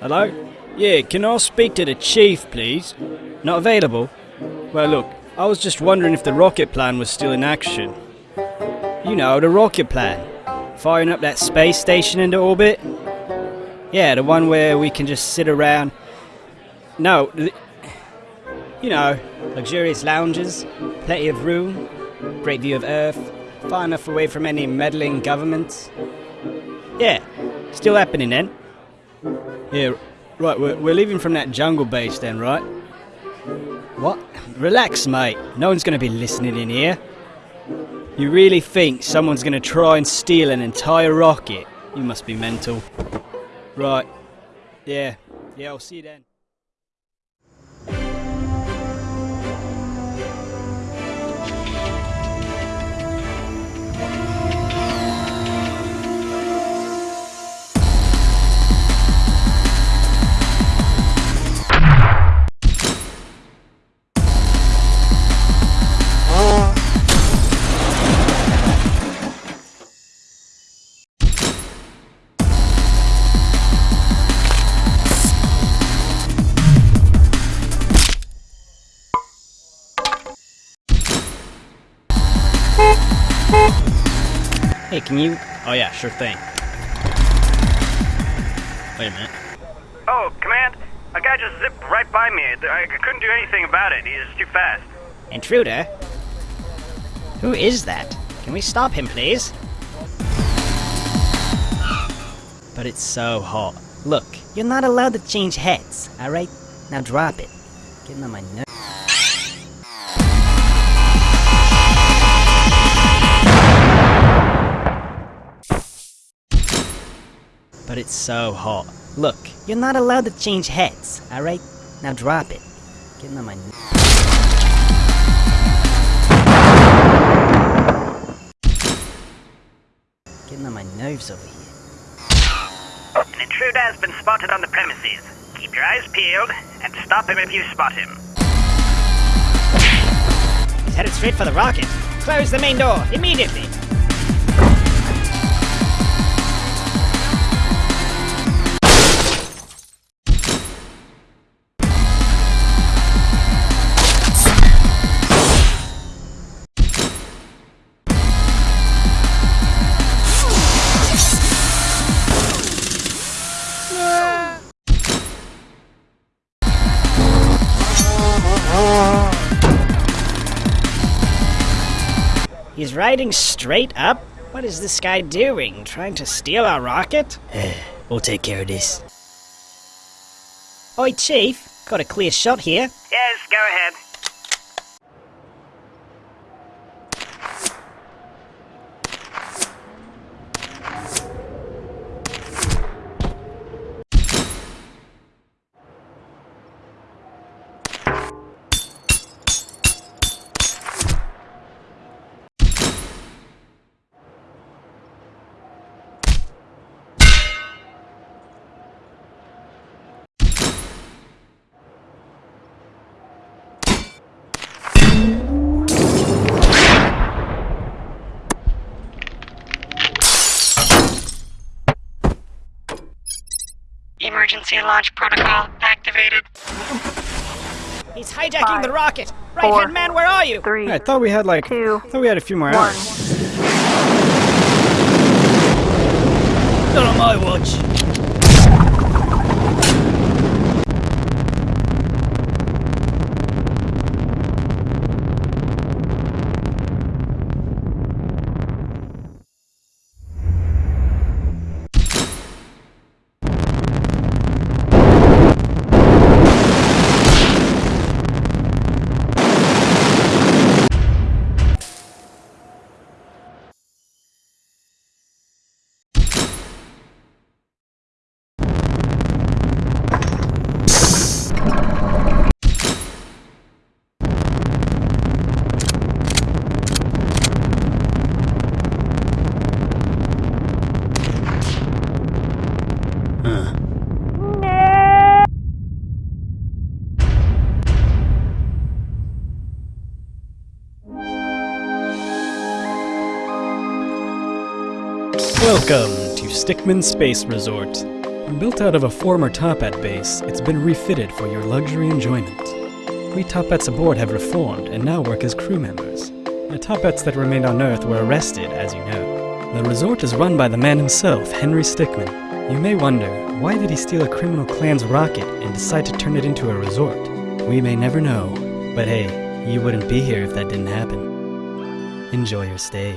Hello? Yeah, can I speak to the chief, please? Not available? Well, look, I was just wondering if the rocket plan was still in action. You know, the rocket plan. Firing up that space station into orbit? Yeah, the one where we can just sit around. No, you know, luxurious lounges, plenty of room, great view of Earth, far enough away from any meddling governments. Yeah, still happening then. Yeah, right, we're, we're leaving from that jungle base then, right? What? Relax, mate. No one's going to be listening in here. You really think someone's going to try and steal an entire rocket? You must be mental. Right. Yeah. Yeah, I'll see you then. Hey, can you? Oh yeah, sure thing. Wait a minute. Oh, Command, a guy just zipped right by me. I couldn't do anything about it. He's too fast. Intruder? Who is that? Can we stop him, please? But it's so hot. Look, you're not allowed to change heads, alright? Now drop it. Getting on my nerves. But it's so hot. Look, you're not allowed to change heads, alright? Now drop it. Getting on my. Getting on my nerves over here. An intruder has been spotted on the premises. Keep your eyes peeled and stop him if you spot him. He's headed straight for the rocket. Close the main door, immediately! He's riding straight up? What is this guy doing? Trying to steal our rocket? We'll take care of this. Oi, Chief. Got a clear shot here. Yes, go ahead. Emergency launch protocol activated. He's hijacking Five, the rocket. Right hand man, where are you? Three, I thought we had like. two, I thought we had a few more one. hours. Not on my watch. Welcome to Stickmin Space Resort. Built out of a former Toppat base, it's been refitted for your luxury enjoyment. We Toppats aboard have reformed and now work as crew members. The Toppats that remained on Earth were arrested, as you know. The resort is run by the man himself, Henry Stickmin. You may wonder, why did he steal a criminal clan's rocket and decide to turn it into a resort? We may never know, but hey, you wouldn't be here if that didn't happen. Enjoy your stay.